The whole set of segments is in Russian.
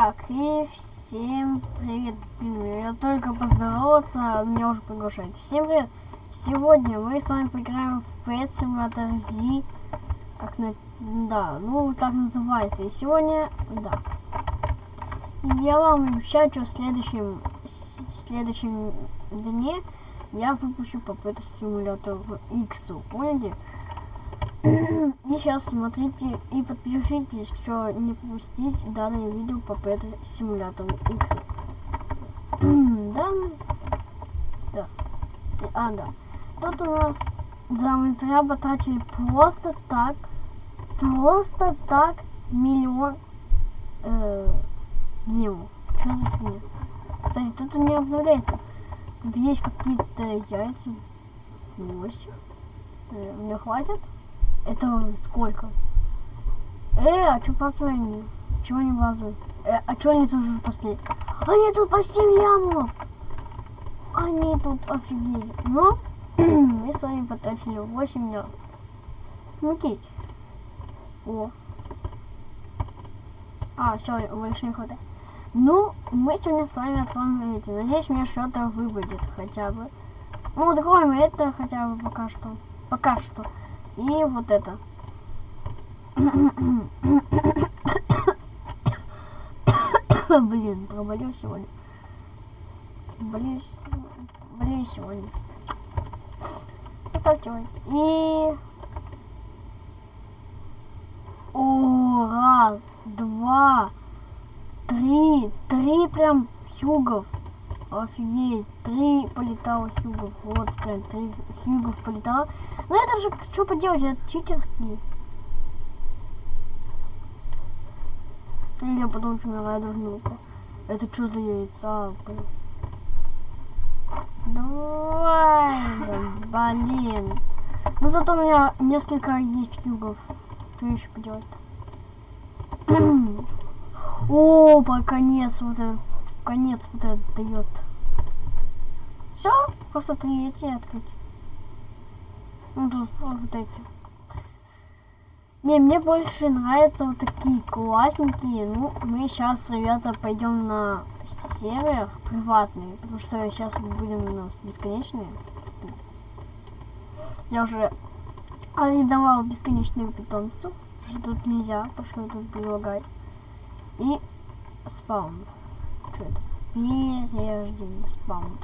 Так, и всем привет. Я только поздороваться, меня уже приглашают. Всем привет. Сегодня мы с вами поиграем в Pet Simulator Z. Как на... Да, ну так называется. И сегодня, да. Я вам обещаю, что в следующем, в следующем дне я выпущу по Pet Simulator X. Поняли? И сейчас смотрите и подпишитесь, что не пропустить данное видео по Simulator X. да, да. А, да. Тут у нас, да, мы зря потратили просто так, просто так миллион э, гему. Что за фигня? Кстати, тут не обновляется. Тут есть какие-то яйца. 8. Э, мне хватит? Это сколько? Э, а что пацаны? Чего не базы? Э, а что они тут уже последние? Они тут по 7 лямов! Они тут офигели. Ну, мы с вами потратили 8 лямов. Ну окей. О. А, все, больше не хватает. Ну, мы сегодня с вами откроем эти. Надеюсь, мне что-то выпадет хотя бы. Ну, откроем это хотя бы пока что. Пока что. И вот это. Блин, проболел сегодня. Болею, болею сегодня. Поставьте лайк. И... О, раз, два, три, три прям хюгов. Офигеть, три полетало хьюгов. Вот прям три хьюгов полетало. Ну это же, что поделать, это читерский. Я потом умираю должен Это что за яйца, блин? Давай, блин. Ну зато у меня несколько есть хьюгов. Что еще поделать-то? О, по конец вот это конец вот этот дает. Все, просто три эти открыть. Ну тут вот эти. Не, мне больше нравятся вот такие классненькие. Ну, мы сейчас, ребята, пойдем на сервер приватный, потому что сейчас будем у нас бесконечные. Я уже арендовал бесконечных питомцев, что тут нельзя, потому что тут прилагать. И спаун что это? Преждение спаун.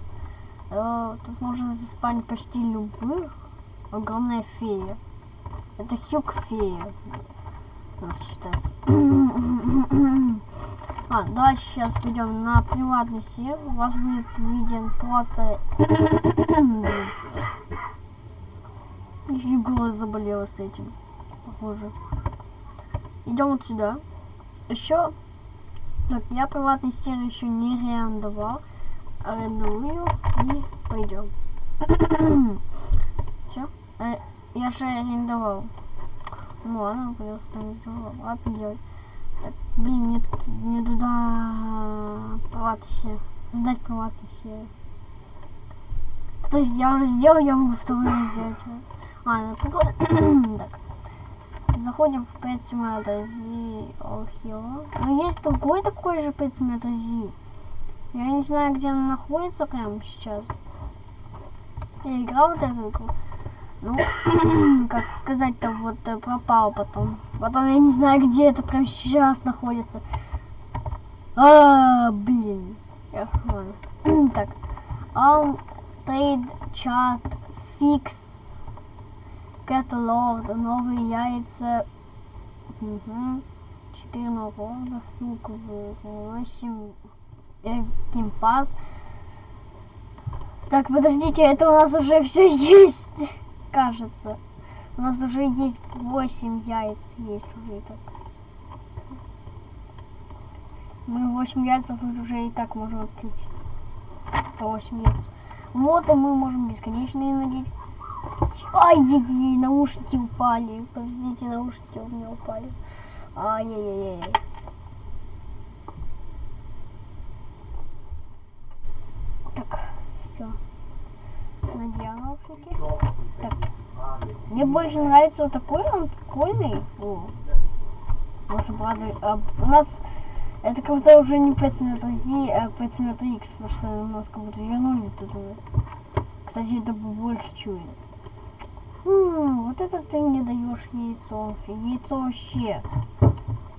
Э, тут можно заспанить почти любых. Огромная фея. Это хюк фея. У нас считается. а, давайте сейчас пойдем на приватный сервер. У вас будет виден просто... Еще голос заболела с этим. Похоже. Идем вот сюда. Еще я приватный сервер еще не арендовал. Арендую и пойдем. Все. Э, я же арендовал. Ну ладно, придется арендовал. Ладно делать. Так, блин, не, не туда приватный сервер. Сдать приватный сервер. То есть я уже сделал, я могу второй сделать. Ну прикольно. так. Заходим в Pet Simulator Z All Ну, есть другой такой же Simulator Z. Я не знаю, где он находится прямо сейчас. Я играл вот эту игру. Ну, как сказать-то, вот э, пропал потом. Потом я не знаю, где это прямо сейчас находится. А, блин. Так. Um, trade chat fix Каталог, новые яйца. Угу. 4 нагорода, фук 8. Геймпас. Так, подождите, это у нас уже все есть, кажется. У нас уже есть 8 яиц, есть уже и так. Мы 8 яйцев уже и так можем открыть. По 8 яиц. Вот, и мы можем бесконечные надеть. Ай-яй-яй, наушники упали. Подождите, наушники у меня упали. Ай-яй-яй. Так, все. Надел наушники. Так. Мне больше нравится вот такой, он прикольный. О. Может, а, у нас Это как будто уже не Petsmeter Z, а Petsmeter X, потому что у нас как будто вернули тут уже. Кстати, это больше чует. М, вот это ты мне даешь яйцо. Яйцо вообще.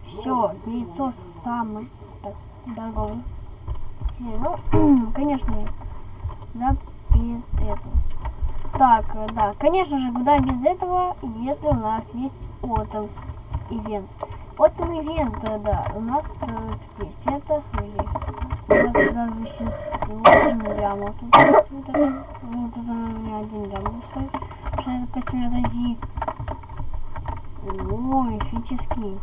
Все, яйцо самое так, дорогое. Ну, конечно, да, без этого. Так, э, да, конечно же, куда без этого, если у нас есть отом ивент. Отом ивент, э, да, у нас э, тут есть это, или у нас за 8, 8 лямов. Тут, тут, это, ну, тут она у меня один лям стоит, что это 5 метров зи. О, мифический.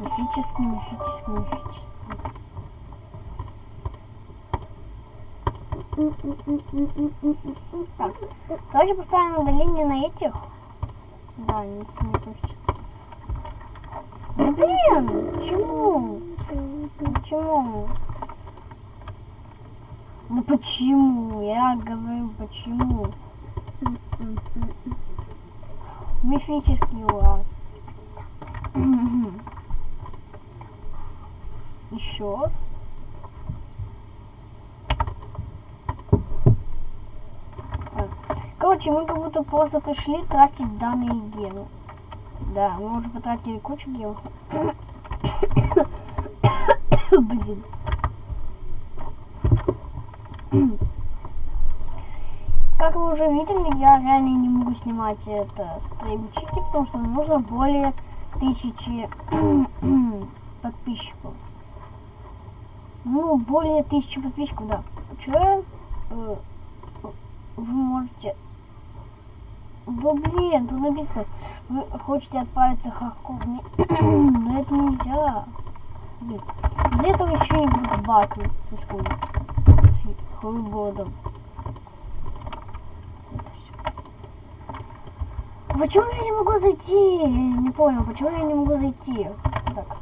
Мифический, мифический, мифический. Так, давайте поставим удаление на этих. Да, не хочется. Да блин, почему? Почему? Ну почему? Я говорю, почему? Мифический уран. Еще. Короче, мы как будто просто пришли тратить данные гены. Да, мы уже потратили кучу генов. Блин. Как вы уже видели, я реально не могу снимать это стримчики, потому что нужно более тысячи подписчиков. Ну, более тысячи подписчиков, да. Че? Э, вы можете да блин, тут написано, вы хотите отправиться в Харьков, но это нельзя. Блин. Где-то еще и баг происходит с холодом. Почему я не могу зайти? Не понял, почему я не могу зайти? Так.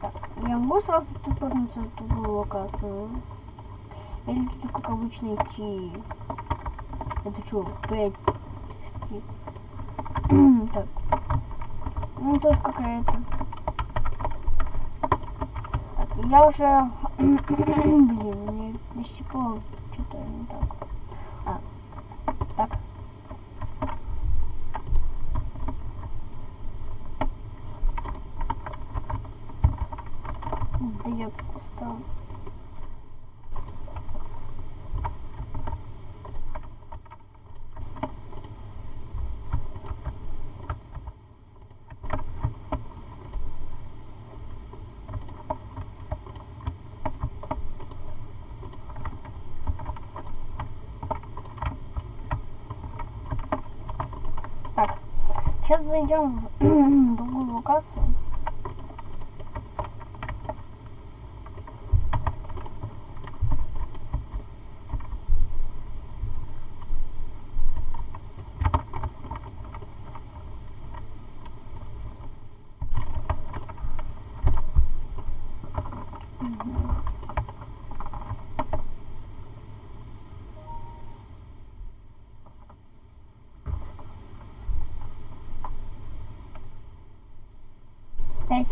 так. Я могу сразу тупорнуться в другую локацию? Или тут как обычно идти? Это что, 5 идти. так. Ну тут какая-то. Так, я уже. Блин, мне до сих пор что-то не так. А. Так. Да я устал. Сейчас зайдем в другую локацию. Пять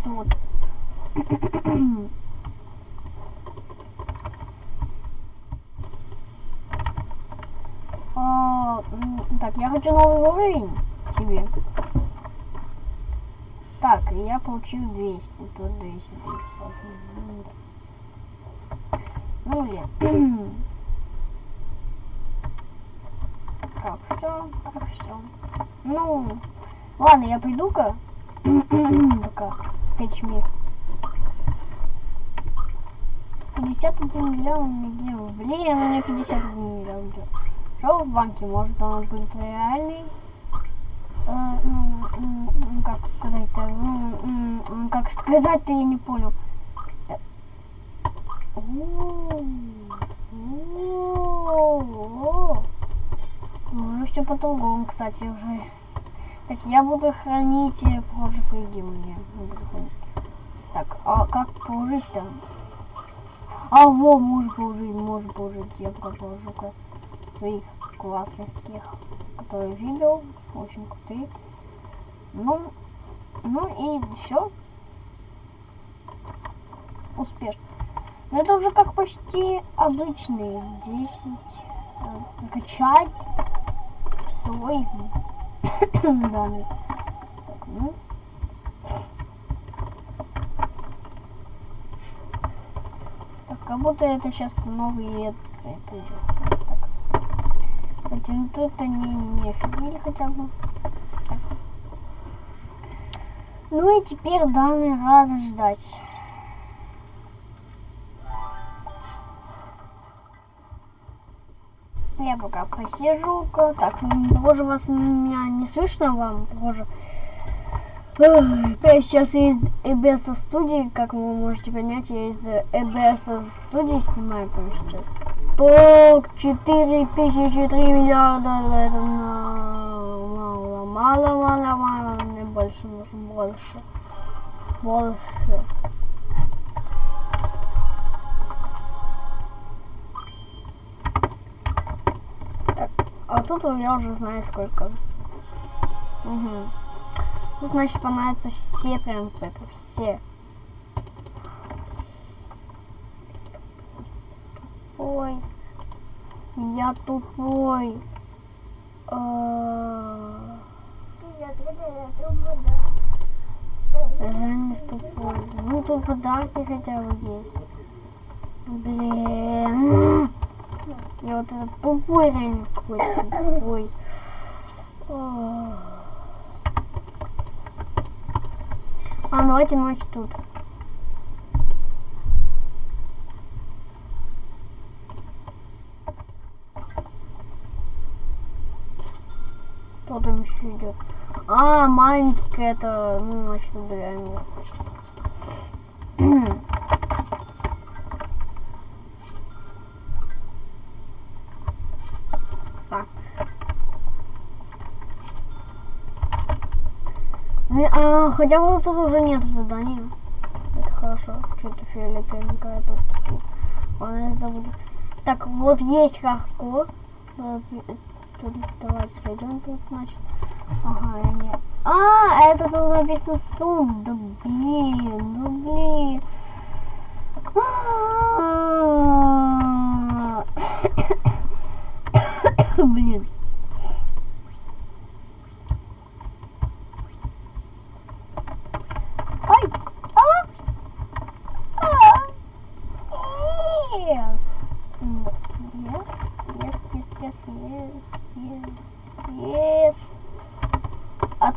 сот. А, так, я хочу новый уровень себе. Так, я получил 200, тут 200, 200. Ну, блин. Так, все, так, все. Ну, ладно, я пойду-ка. Пока. Тычми. 51 миллион где? Блин, у меня 51 миллион где? Что в банке? Может он будет реальный? Э, ну, как сказать-то? Ну, как сказать-то я не понял. Уже все по-другому, кстати, уже. Так, я буду хранить позже свои гимны. Так, а как положить там? А, во, можно положить, можно положить. Я пока положу-ка своих классных тех, которые видел. Очень крутые. Ну, ну и все. успешно. Но это уже как почти обычный 10 э, качать свой данный. Так, ну. Так, как будто это сейчас новый открытый идет. Так. Кстати, ну тут они не офигели хотя бы. Так. Ну и теперь данный раз ждать. Посижу. -ка. Так, боже, вас меня не слышно вам, боже. Я сейчас из EBS студии, как вы можете понять, я из EBS студии снимаю прямо сейчас. То 4 тысячи 3 миллиарда, это мало, мало, мало, мало, мне больше нужно, больше, больше. А тут я уже знаю сколько. Угу. Тут, значит, понравятся все прям это, все. Ой, я тупой. А. Реально тупой. Ну тут подарки хотя бы есть. Блин. Я вот этот тупой реально какой-то тупой. А, давайте ночь тут. Кто там еще идет? А, маленький это, ну, значит, убираем его. А, хотя бы тут уже нет задания. Это хорошо. Что-то фиолетовенькое тут. Ладно, забуду. Так, вот есть хардкор. Тут, давайте сойдем тут, значит. Ага, я не... А, это тут написано сум. Да блин, ну блин. блин.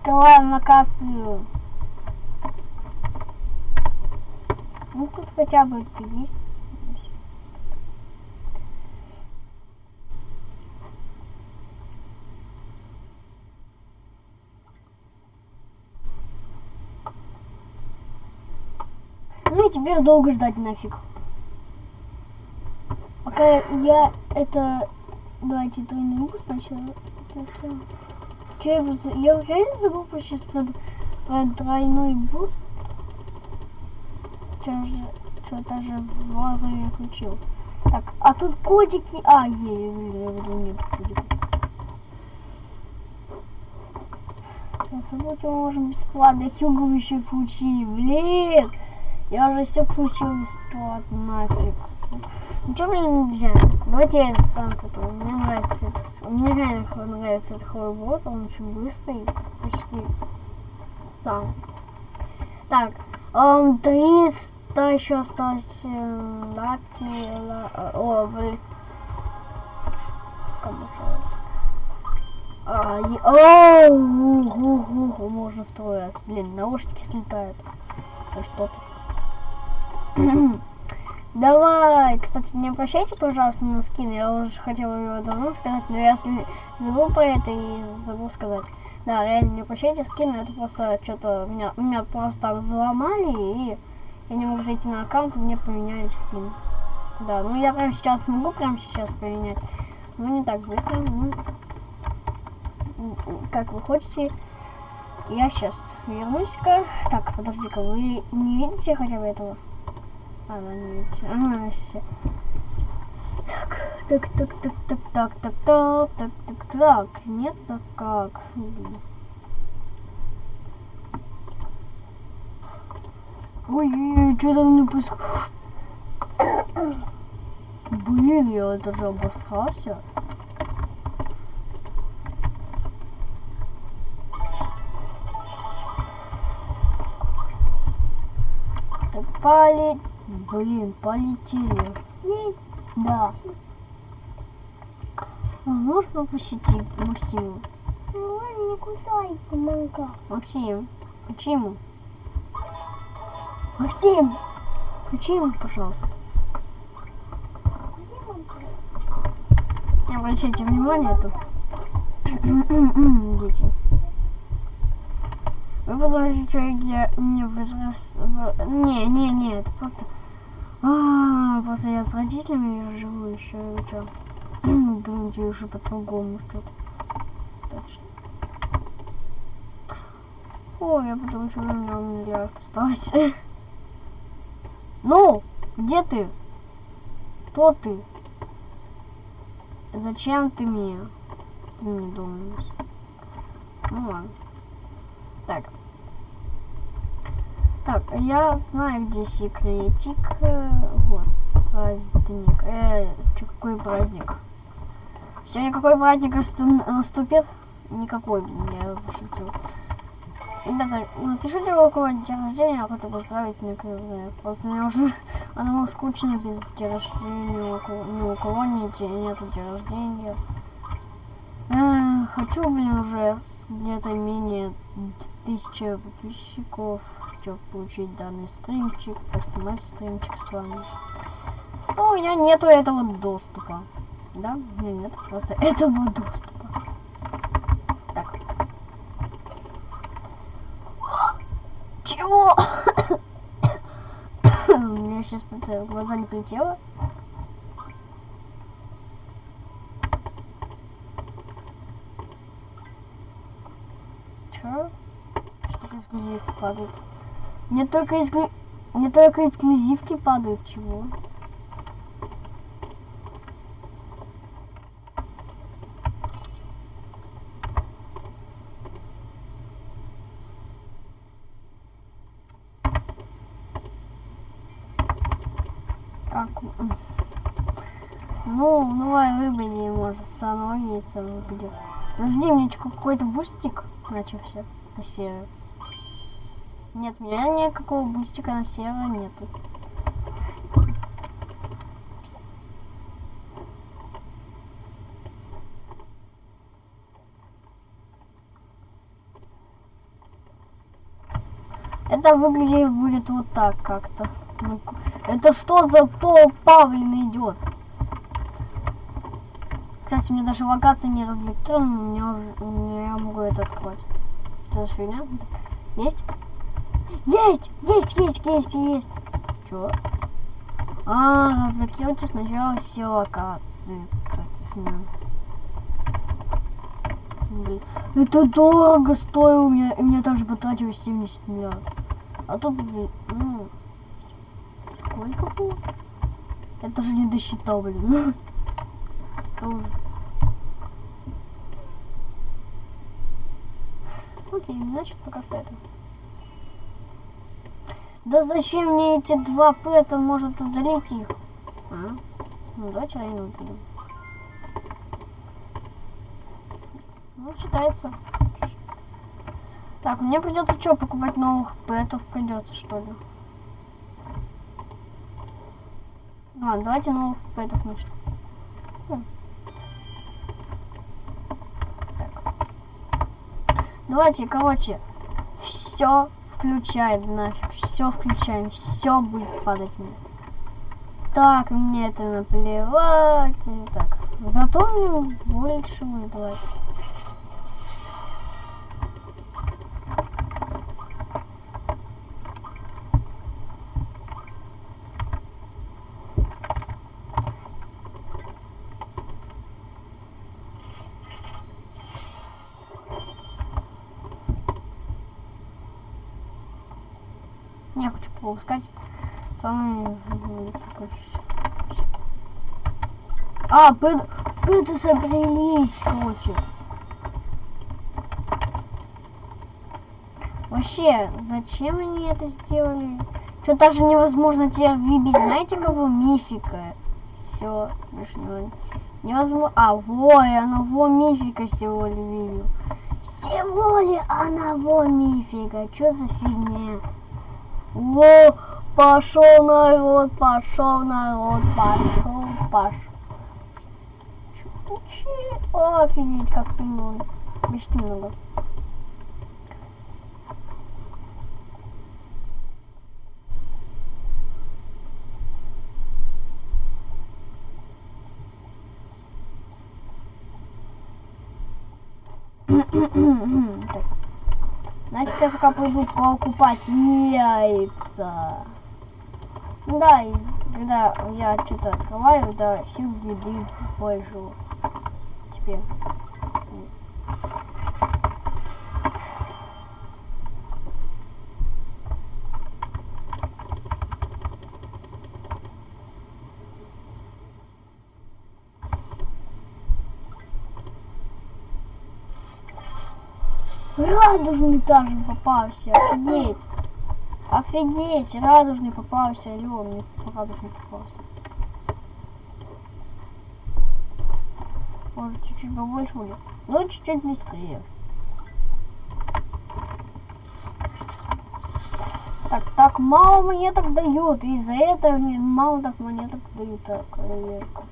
Открываем локацию. Ну тут хотя бы это есть. Ну и теперь долго ждать нафиг. Пока я это... Давайте тройной укус сначала. Че я, я реально забыл сейчас про, про двойной буст. Что-то же вовремя включил. Так, а тут кодики. А, е, я буду нет кодиков. Я забыл, что мы можем бесплатно Хьюгу еще получили. Блин! Я уже все получил бесплатно, нафиг. Что мне нельзя? Давайте я этот сам купил. Мне нравится этот. Мне реально нравится этот холодбот. Он очень быстрый. Почти сам. Так. Um, 300 еще осталось. Лаки. О, блин. А, о, можно второй раз. Блин, наушники слетают. Что-то. Давай, кстати, не обращайте, пожалуйста, на скин. Я уже хотела его давно сказать, но я забыл про это и забыл сказать. Да, реально, не обращайте скин, это просто что-то меня, меня просто там взломали, и я не могу зайти на аккаунт, и мне поменяли скин. Да, ну я прямо сейчас могу прямо сейчас поменять, но не так быстро. Ну, как вы хотите. Я сейчас вернусь-ка. Так, подожди-ка, вы не видите хотя бы этого? А, не видит. Ага, все. Так, так, так, так, так, так, так, так, так, так, так. Нет, так как? Ой, что там не? Блин, я даже обосрался. Так, поле... Блин, полетели. Да. А Можешь попросить Максиму? Ну, не кусай, манка. Максим, включи ему. Максим, включи ему, пожалуйста. Не обращайте внимания тут. Дети. Вы подумаете, что я мне возрос... в- Не, не, не, это просто... А, просто я с родителями живу еще, что? Думаете, уже по-другому что-то. Точно. О, я подумал, что у меня миллиард остался. Ну, где ты? Кто ты? Зачем ты мне? Ты мне думаешь? Ну ладно. Так. Так, я знаю, где секретик. Э, Вот. Праздник. Э, чё, какой праздник? Сегодня какой праздник насту- наступит? Никакой, блин, я пошутил. Ребята, напишите, кого день рождения, я хочу поздравить наверное. Просто мне уже одному скучно без дня рождения, ни у кого, нет, нету дня рождения. Эх, хочу, блин, уже где-то менее тысячи подписчиков, чтобы получить данный стримчик, поснимать стримчик с вами. Но у меня нету этого доступа. Да, у меня нет просто этого доступа. Так. Чего? У меня сейчас это в глаза не прилетело. Чё? Что только эксклюзивки падают? Мне только эксклю... Мне только эксклюзивки падают, чего? Так. Ну, давай выбери, может, становится выбери. Подожди, мне какой-то бустик начался на сервер. Нет, у меня никакого бустика на сервер нету. Это выглядит будет вот так как-то. Ну, это что за то Павлин идет? Кстати, меня даже локация не разблокирована, у меня уже я могу это открыть. Что за фигня? Есть? Есть! Есть, есть, есть, есть! Чё? А, разблокируйте сначала все локации. Точно. Блин. Это дорого стоило, у меня, у меня даже потратилось 70 миллиардов. А тут, блин, ну, сколько было? Я даже не досчитал, блин. Окей, значит пока что это. Да зачем мне эти два пэта, может удалить их? А? Ну давайте район удалим. Ну, считается. Так, мне придется что, покупать новых пэтов придется, что ли? Ладно, давайте новых пэтов значит. М. Так. Давайте, короче, все включаем нафиг, все включаем, все будет падать мне. Так, мне это наплевать. Так, зато мне больше будет давать. Я хочу попускать самые А, пэт, пэты собрались, короче. Вообще, зачем они это сделали? Что даже невозможно теперь выбить, знаете, кого? Мифика. Все, больше не- невозможно. А, во, и оно во мифика всего ли выбил. Всего ли она во мифика? Что за фигня? Во, пошел народ, пошел народ, пошел, пошел. Чуть-чуть. Офигеть, как много. Почти много. Значит, я пока пойду покупать яйца. Да, и когда я что-то открываю, да, сил еды больше. Теперь. Радужный даже попался, офигеть. Офигеть, радужный попался, алло, мне радужный попался. Может чуть-чуть побольше будет? Ну, чуть-чуть быстрее. Так, так мало монеток дают, из-за этого мне мало так монеток дают, так, проверка.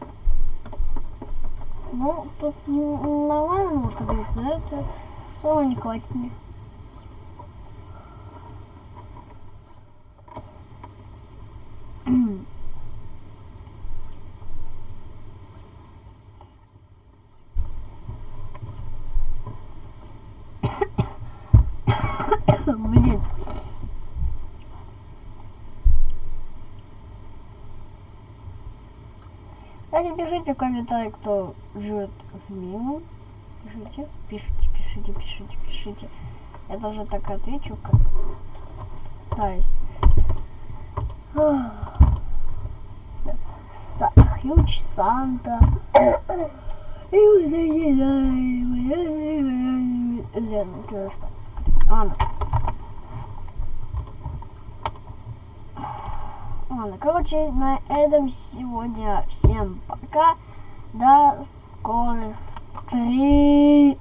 Ну, тут нормально немножко дают, но это самое не класснее. Блин. Кстати, пишите в комментариях, кто живет в Милу. Пишите, пишите, пишите, пишите, пишите. Я тоже так отвечу, как... Са- Хьюч Санта. Лена, ты осталась. Ладно. Ладно, короче, на этом сегодня всем пока. До скорых встреч.